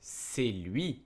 C'est lui.